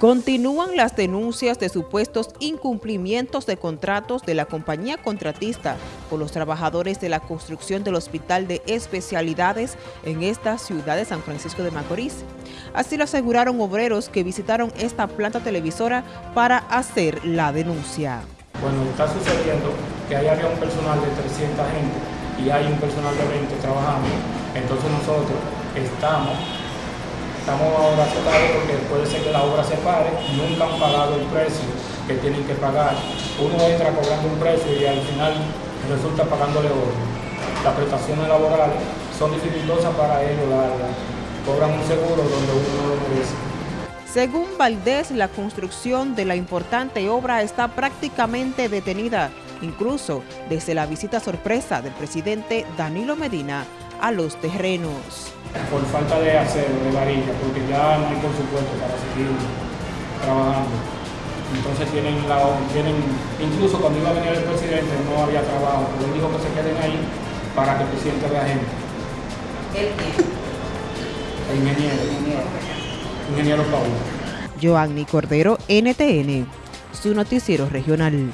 Continúan las denuncias de supuestos incumplimientos de contratos de la compañía contratista por los trabajadores de la construcción del Hospital de Especialidades en esta ciudad de San Francisco de Macorís. Así lo aseguraron obreros que visitaron esta planta televisora para hacer la denuncia. Bueno, está sucediendo que ahí había un personal de 300 gente y hay un personal de 20 trabajando, entonces nosotros estamos Estamos ahora asustados porque puede ser que la obra se pare, nunca han pagado el precio que tienen que pagar. Uno entra cobrando un precio y al final resulta pagándole otro. Las prestaciones laborales son dificultosas para ellos, cobran un seguro donde uno no lo merece. Según Valdés, la construcción de la importante obra está prácticamente detenida, incluso desde la visita sorpresa del presidente Danilo Medina a los terrenos. Por falta de acero, de varilla, porque ya no hay presupuesto para seguir trabajando. Entonces tienen, la, tienen, incluso cuando iba a venir el presidente no había trabajo, pero él dijo que se queden ahí para que el presidente vea gente. ¿El El ingeniero. Ingeniero. Ingeniero Paul. Joanny Cordero, NTN, su noticiero regional.